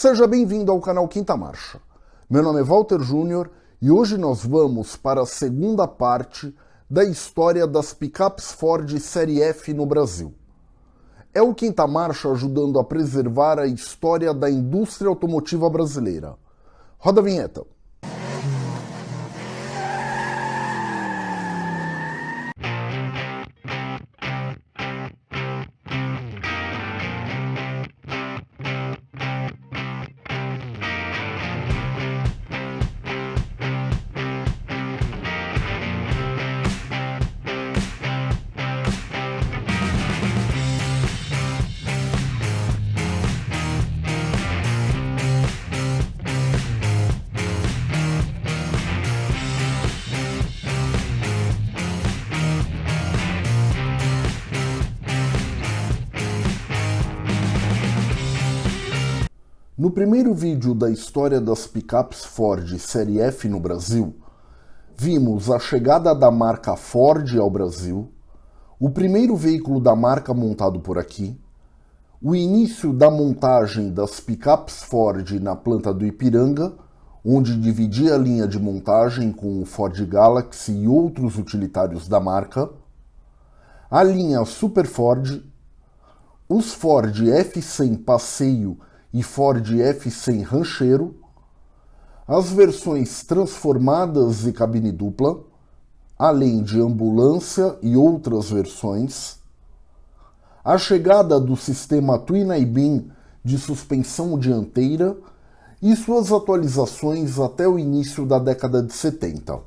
Seja bem-vindo ao canal Quinta Marcha. Meu nome é Walter Júnior e hoje nós vamos para a segunda parte da história das picapes Ford Série F no Brasil. É o Quinta Marcha ajudando a preservar a história da indústria automotiva brasileira. Roda a vinheta. No primeiro vídeo da história das picapes Ford Série F no Brasil, vimos a chegada da marca Ford ao Brasil, o primeiro veículo da marca montado por aqui, o início da montagem das picapes Ford na planta do Ipiranga, onde dividia a linha de montagem com o Ford Galaxy e outros utilitários da marca, a linha Super Ford, os Ford F100 Passeio e Ford F100 Rancheiro, as versões transformadas e cabine dupla, além de ambulância e outras versões, a chegada do sistema Twin iBeam de suspensão dianteira e suas atualizações até o início da década de 70.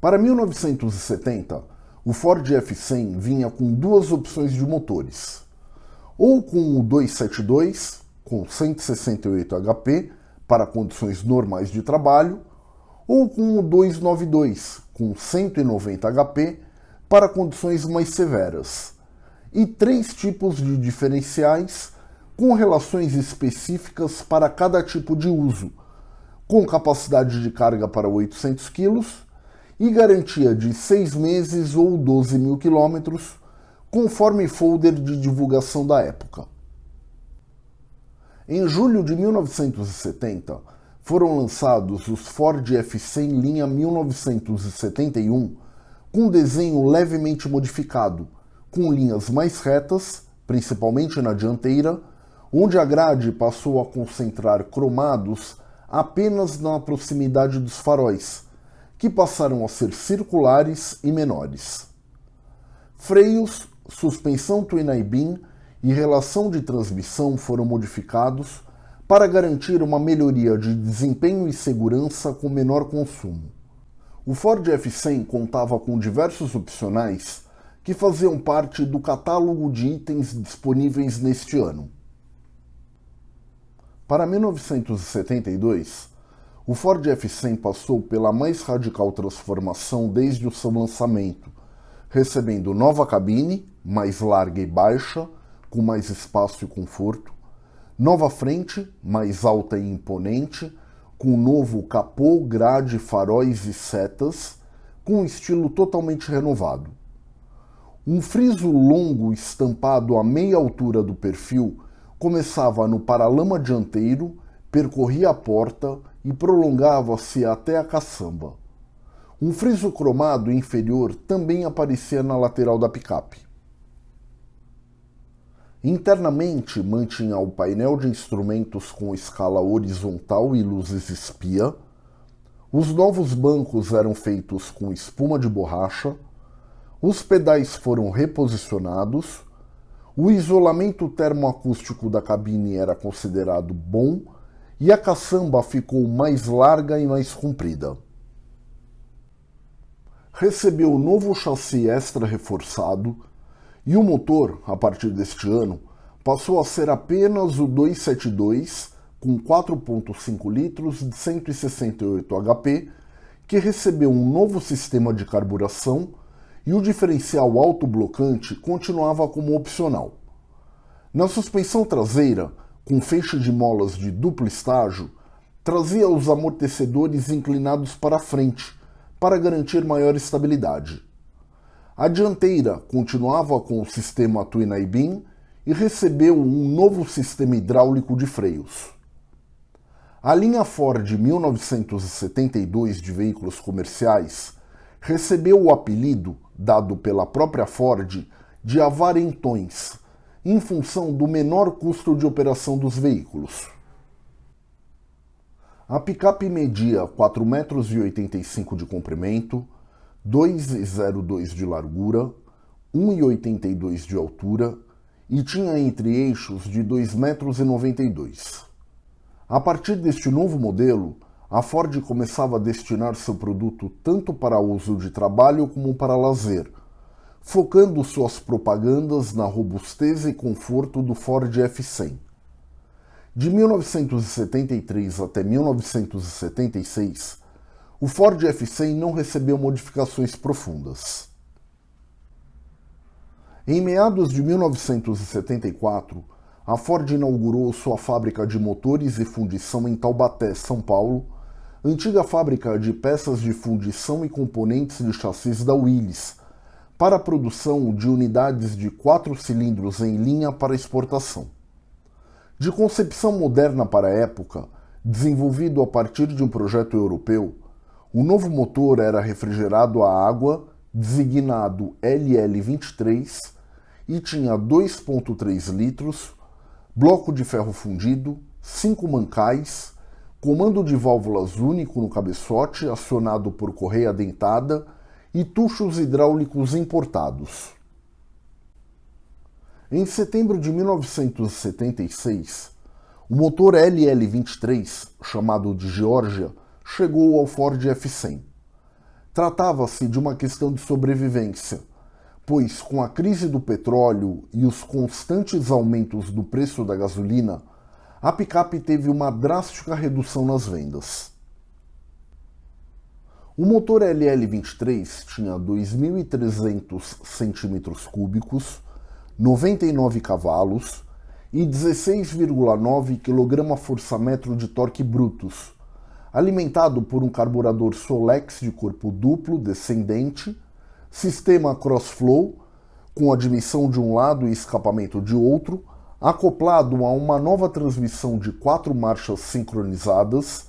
Para 1970, o Ford F100 vinha com duas opções de motores ou com o 272 com 168 HP para condições normais de trabalho, ou com o 292 com 190 HP para condições mais severas, e três tipos de diferenciais com relações específicas para cada tipo de uso, com capacidade de carga para 800 kg e garantia de 6 meses ou 12 mil quilômetros conforme folder de divulgação da época. Em julho de 1970, foram lançados os Ford F100 linha 1971 com desenho levemente modificado, com linhas mais retas, principalmente na dianteira, onde a grade passou a concentrar cromados apenas na proximidade dos faróis, que passaram a ser circulares e menores. Freios suspensão Twin-I-Beam e relação de transmissão foram modificados para garantir uma melhoria de desempenho e segurança com menor consumo. O Ford F100 contava com diversos opcionais que faziam parte do catálogo de itens disponíveis neste ano. Para 1972, o Ford F100 passou pela mais radical transformação desde o seu lançamento, recebendo nova cabine, mais larga e baixa, com mais espaço e conforto, nova frente, mais alta e imponente, com novo capô, grade, faróis e setas, com um estilo totalmente renovado. Um friso longo estampado à meia altura do perfil começava no paralama dianteiro, percorria a porta e prolongava-se até a caçamba. Um friso cromado inferior também aparecia na lateral da picape. Internamente mantinha o painel de instrumentos com escala horizontal e luzes espia. Os novos bancos eram feitos com espuma de borracha. Os pedais foram reposicionados. O isolamento termoacústico da cabine era considerado bom e a caçamba ficou mais larga e mais comprida recebeu o novo chassi extra reforçado e o motor, a partir deste ano, passou a ser apenas o 272 com 4.5 litros de 168 HP, que recebeu um novo sistema de carburação e o diferencial autoblocante continuava como opcional. Na suspensão traseira, com feixe de molas de duplo estágio, trazia os amortecedores inclinados para frente, para garantir maior estabilidade. A dianteira continuava com o sistema Twin iBeam e recebeu um novo sistema hidráulico de freios. A linha Ford 1972 de veículos comerciais recebeu o apelido, dado pela própria Ford, de avarentões, em função do menor custo de operação dos veículos. A picape media 4,85 metros de comprimento, 2,02 de largura, 1,82 de altura e tinha entre eixos de 2,92 metros. A partir deste novo modelo, a Ford começava a destinar seu produto tanto para uso de trabalho como para lazer, focando suas propagandas na robustez e conforto do Ford F100. De 1973 até 1976, o Ford F100 não recebeu modificações profundas. Em meados de 1974, a Ford inaugurou sua fábrica de motores e fundição em Taubaté, São Paulo, antiga fábrica de peças de fundição e componentes de chassis da Willys, para a produção de unidades de quatro cilindros em linha para exportação. De concepção moderna para a época, desenvolvido a partir de um projeto europeu, o novo motor era refrigerado a água, designado LL23, e tinha 2,3 litros, bloco de ferro fundido, cinco mancais, comando de válvulas único no cabeçote acionado por correia dentada e tuchos hidráulicos importados. Em setembro de 1976, o motor LL-23, chamado de Georgia, chegou ao Ford F100. Tratava-se de uma questão de sobrevivência, pois com a crise do petróleo e os constantes aumentos do preço da gasolina, a picape teve uma drástica redução nas vendas. O motor LL23 tinha 2.300 cm3, 99 cavalos e 16,9 kgfm de torque brutos, alimentado por um carburador Solex de corpo duplo descendente sistema crossflow, com admissão de um lado e escapamento de outro, acoplado a uma nova transmissão de quatro marchas sincronizadas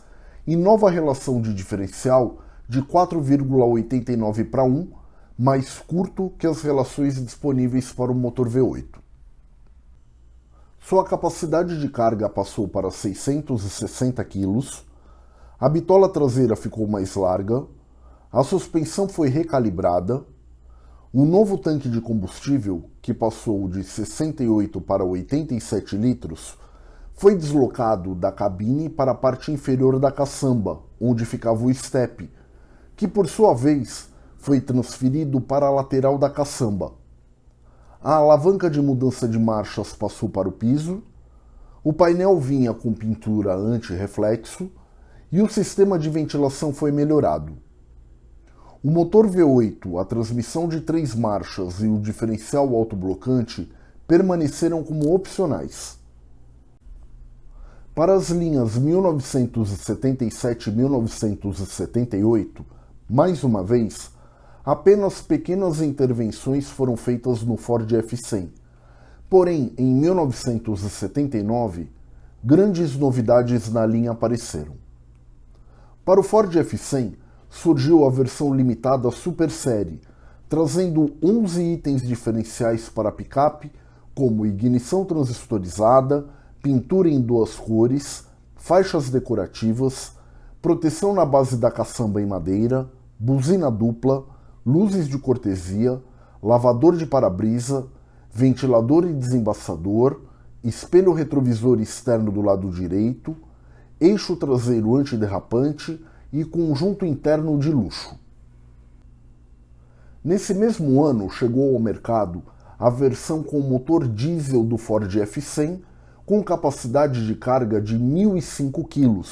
e nova relação de diferencial de 4,89 para 1, mais curto que as relações disponíveis para o motor V8. Sua capacidade de carga passou para 660 kg, a bitola traseira ficou mais larga, a suspensão foi recalibrada, um novo tanque de combustível, que passou de 68 para 87 litros, foi deslocado da cabine para a parte inferior da caçamba, onde ficava o estepe, que por sua vez foi transferido para a lateral da caçamba. A alavanca de mudança de marchas passou para o piso, o painel vinha com pintura anti-reflexo e o sistema de ventilação foi melhorado. O motor V8, a transmissão de três marchas e o diferencial autoblocante permaneceram como opcionais. Para as linhas 1977 e 1978, mais uma vez, apenas pequenas intervenções foram feitas no Ford F100. Porém, em 1979, grandes novidades na linha apareceram. Para o Ford F100, surgiu a versão limitada Super Série, trazendo 11 itens diferenciais para a picape, como ignição transistorizada, pintura em duas cores, faixas decorativas, proteção na base da caçamba em madeira, buzina dupla, luzes de cortesia, lavador de para-brisa, ventilador e desembaçador, espelho retrovisor externo do lado direito, eixo traseiro antiderrapante, e conjunto interno de luxo. Nesse mesmo ano chegou ao mercado a versão com motor diesel do Ford F100 com capacidade de carga de 1.005 kg,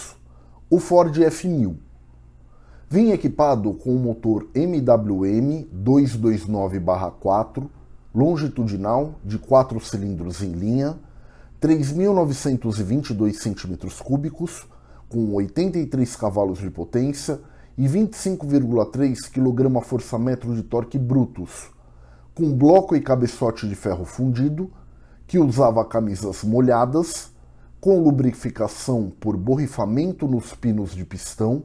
o Ford F1000. Vinha equipado com o motor MWM 229-4 longitudinal de 4 cilindros em linha, 3.922 cm3, com 83 cavalos de potência e 25,3 kgfm de torque brutos, com bloco e cabeçote de ferro fundido, que usava camisas molhadas, com lubrificação por borrifamento nos pinos de pistão,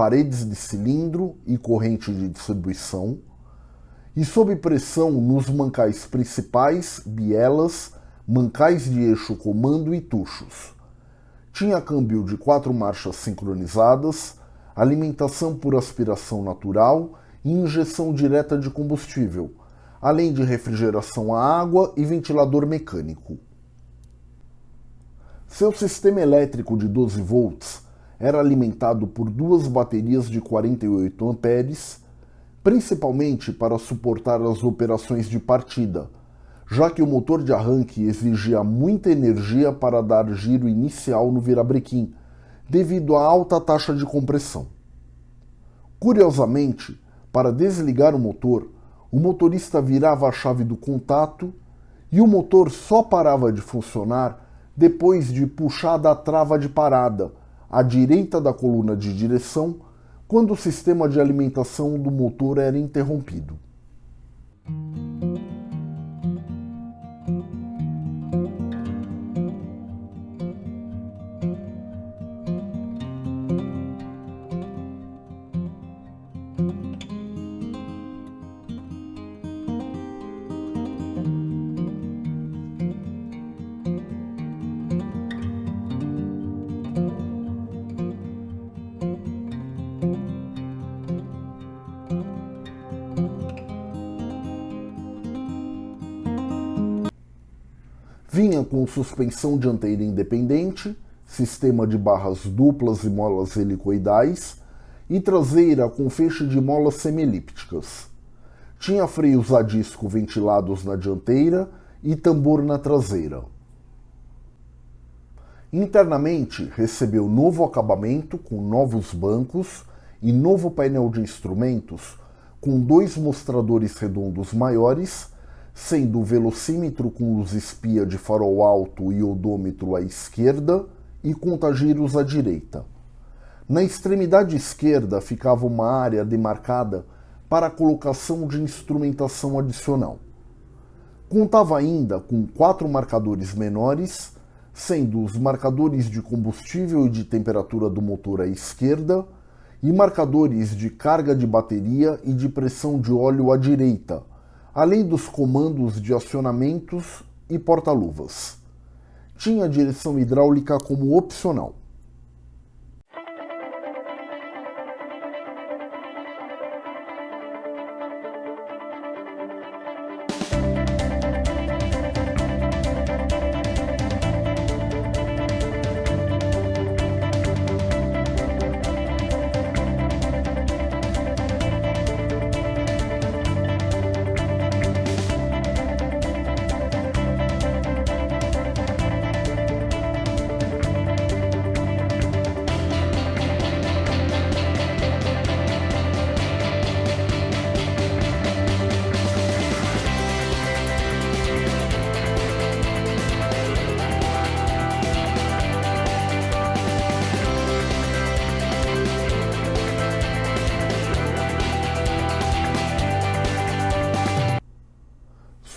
paredes de cilindro e corrente de distribuição, e sob pressão nos mancais principais, bielas, mancais de eixo comando e tuchos. Tinha câmbio de quatro marchas sincronizadas, alimentação por aspiração natural e injeção direta de combustível, além de refrigeração a água e ventilador mecânico. Seu sistema elétrico de 12 volts era alimentado por duas baterias de 48 amperes, principalmente para suportar as operações de partida, já que o motor de arranque exigia muita energia para dar giro inicial no virabrequim, devido à alta taxa de compressão. Curiosamente, para desligar o motor, o motorista virava a chave do contato e o motor só parava de funcionar depois de puxar da trava de parada, à direita da coluna de direção, quando o sistema de alimentação do motor era interrompido. Vinha com suspensão dianteira independente, sistema de barras duplas e molas helicoidais e traseira com feixe de molas semielípticas. Tinha freios a disco ventilados na dianteira e tambor na traseira. Internamente, recebeu novo acabamento com novos bancos e novo painel de instrumentos com dois mostradores redondos maiores sendo o velocímetro com luz espia de farol alto e odômetro à esquerda e contagiros à direita. Na extremidade esquerda ficava uma área demarcada para a colocação de instrumentação adicional. Contava ainda com quatro marcadores menores, sendo os marcadores de combustível e de temperatura do motor à esquerda e marcadores de carga de bateria e de pressão de óleo à direita, além dos comandos de acionamentos e porta-luvas. Tinha direção hidráulica como opcional.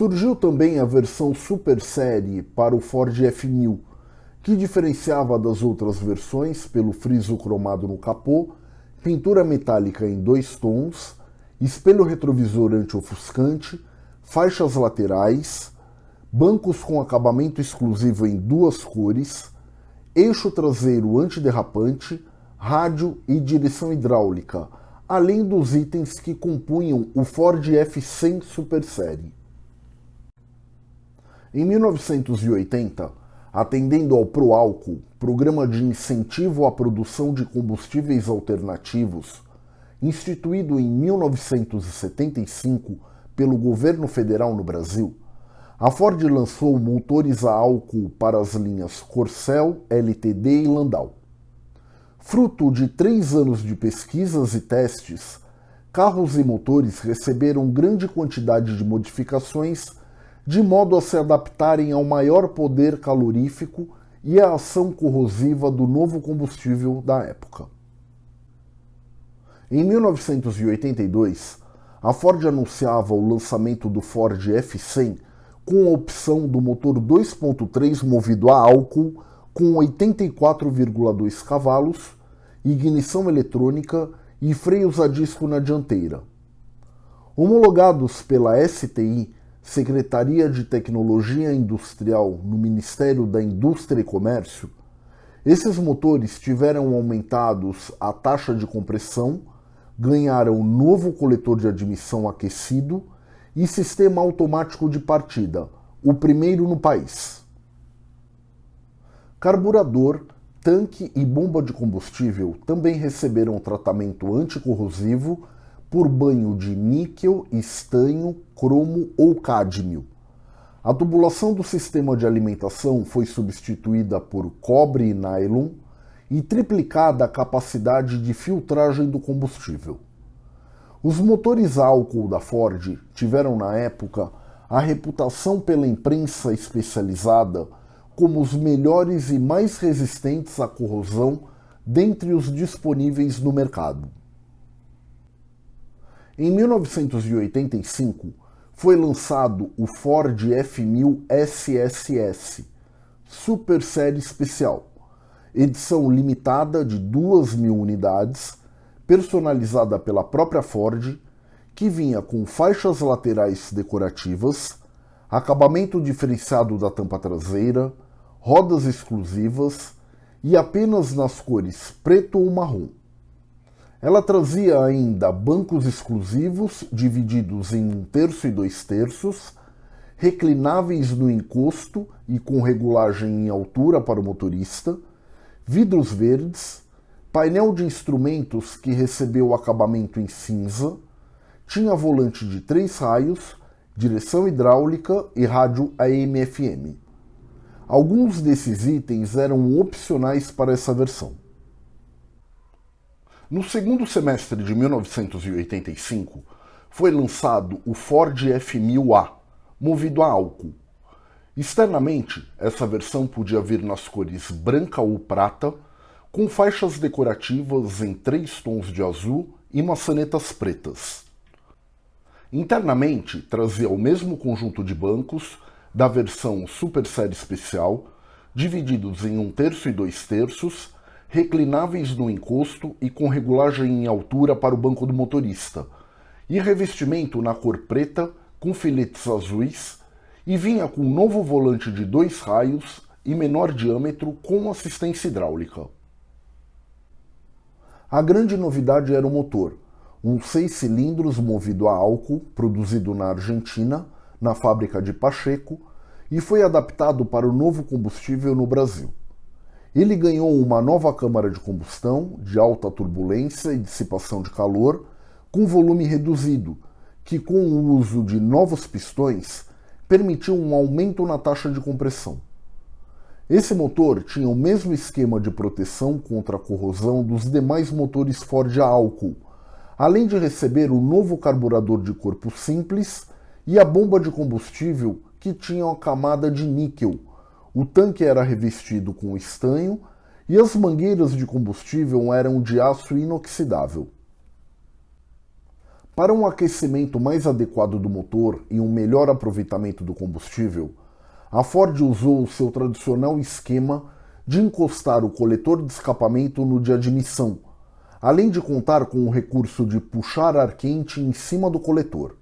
Surgiu também a versão Super Série para o Ford F1000, que diferenciava das outras versões pelo friso cromado no capô, pintura metálica em dois tons, espelho retrovisor anti-ofuscante, faixas laterais, bancos com acabamento exclusivo em duas cores, eixo traseiro antiderrapante, rádio e direção hidráulica, além dos itens que compunham o Ford F100 Super Série. Em 1980, atendendo ao ProAlco, Programa de Incentivo à Produção de Combustíveis Alternativos, instituído em 1975 pelo governo federal no Brasil, a Ford lançou motores a álcool para as linhas Corcel, LTD e Landau. Fruto de três anos de pesquisas e testes, carros e motores receberam grande quantidade de modificações de modo a se adaptarem ao maior poder calorífico e à ação corrosiva do novo combustível da época. Em 1982, a Ford anunciava o lançamento do Ford F100 com a opção do motor 2.3 movido a álcool com 84,2 cavalos, ignição eletrônica e freios a disco na dianteira. Homologados pela STI, Secretaria de Tecnologia Industrial no Ministério da Indústria e Comércio, esses motores tiveram aumentados a taxa de compressão, ganharam novo coletor de admissão aquecido e sistema automático de partida, o primeiro no país. Carburador, tanque e bomba de combustível também receberam tratamento anticorrosivo por banho de níquel, estanho, cromo ou cádmio. A tubulação do sistema de alimentação foi substituída por cobre e nylon e triplicada a capacidade de filtragem do combustível. Os motores álcool da Ford tiveram na época a reputação pela imprensa especializada como os melhores e mais resistentes à corrosão dentre os disponíveis no mercado. Em 1985, foi lançado o Ford F1000 SSS, Super Série Especial, edição limitada de 2.000 unidades personalizada pela própria Ford, que vinha com faixas laterais decorativas, acabamento diferenciado da tampa traseira, rodas exclusivas e apenas nas cores preto ou marrom. Ela trazia ainda bancos exclusivos divididos em um terço e dois terços, reclináveis no encosto e com regulagem em altura para o motorista, vidros verdes, painel de instrumentos que recebeu acabamento em cinza, tinha volante de três raios, direção hidráulica e rádio AM/FM. Alguns desses itens eram opcionais para essa versão. No segundo semestre de 1985, foi lançado o Ford F1000A, movido a álcool. Externamente, essa versão podia vir nas cores branca ou prata, com faixas decorativas em três tons de azul e maçanetas pretas. Internamente, trazia o mesmo conjunto de bancos da versão Super Série Especial, divididos em um terço e dois terços, reclináveis no encosto e com regulagem em altura para o banco do motorista, e revestimento na cor preta com filetes azuis, e vinha com um novo volante de dois raios e menor diâmetro com assistência hidráulica. A grande novidade era o motor, um seis cilindros movido a álcool, produzido na Argentina, na fábrica de Pacheco, e foi adaptado para o novo combustível no Brasil. Ele ganhou uma nova câmara de combustão, de alta turbulência e dissipação de calor, com volume reduzido, que com o uso de novos pistões permitiu um aumento na taxa de compressão. Esse motor tinha o mesmo esquema de proteção contra a corrosão dos demais motores Ford a álcool, além de receber o novo carburador de corpo simples e a bomba de combustível que tinha uma camada de níquel. O tanque era revestido com estanho e as mangueiras de combustível eram de aço inoxidável. Para um aquecimento mais adequado do motor e um melhor aproveitamento do combustível, a Ford usou o seu tradicional esquema de encostar o coletor de escapamento no de admissão, além de contar com o recurso de puxar ar quente em cima do coletor.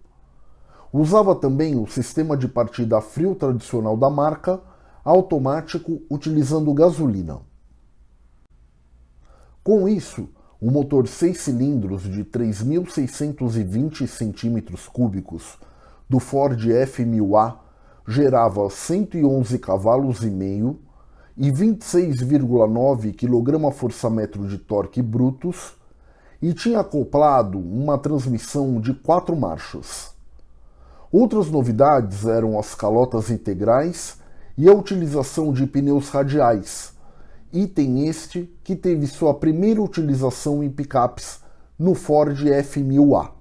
Usava também o sistema de partida a frio tradicional da marca, automático utilizando gasolina. Com isso, o motor 6 cilindros de 3.620 cm3 do Ford F1000A gerava 111 cavalos e meio e 26,9 kgfm de torque brutos e tinha acoplado uma transmissão de quatro marchas. Outras novidades eram as calotas integrais e a utilização de pneus radiais, item este que teve sua primeira utilização em picapes no Ford F1000A.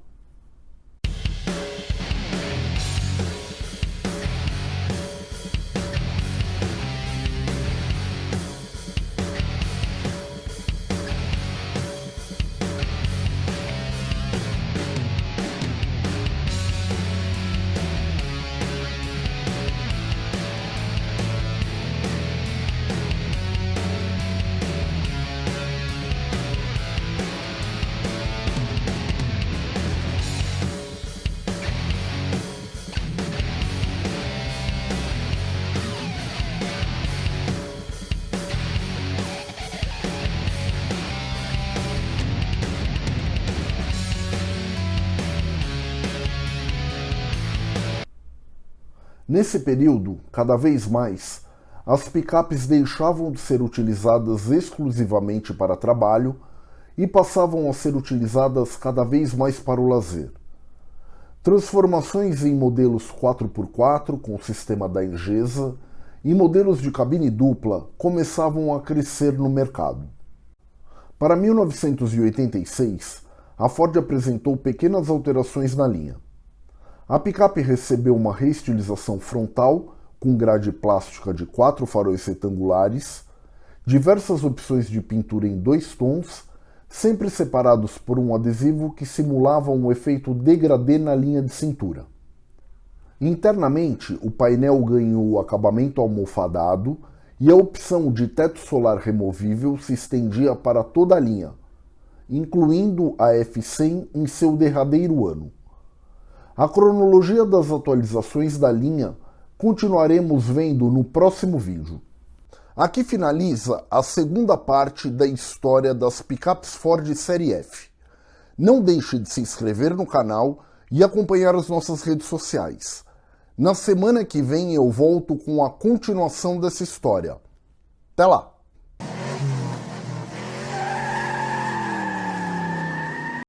Nesse período, cada vez mais, as picapes deixavam de ser utilizadas exclusivamente para trabalho e passavam a ser utilizadas cada vez mais para o lazer. Transformações em modelos 4x4 com o sistema da Engesa e modelos de cabine dupla começavam a crescer no mercado. Para 1986, a Ford apresentou pequenas alterações na linha. A picape recebeu uma reestilização frontal com grade plástica de quatro faróis retangulares, diversas opções de pintura em dois tons, sempre separados por um adesivo que simulava um efeito degradê na linha de cintura. Internamente, o painel ganhou acabamento almofadado e a opção de teto solar removível se estendia para toda a linha, incluindo a F100 em seu derradeiro ano. A cronologia das atualizações da linha continuaremos vendo no próximo vídeo. Aqui finaliza a segunda parte da história das picapes Ford Série F. Não deixe de se inscrever no canal e acompanhar as nossas redes sociais. Na semana que vem eu volto com a continuação dessa história. Até lá!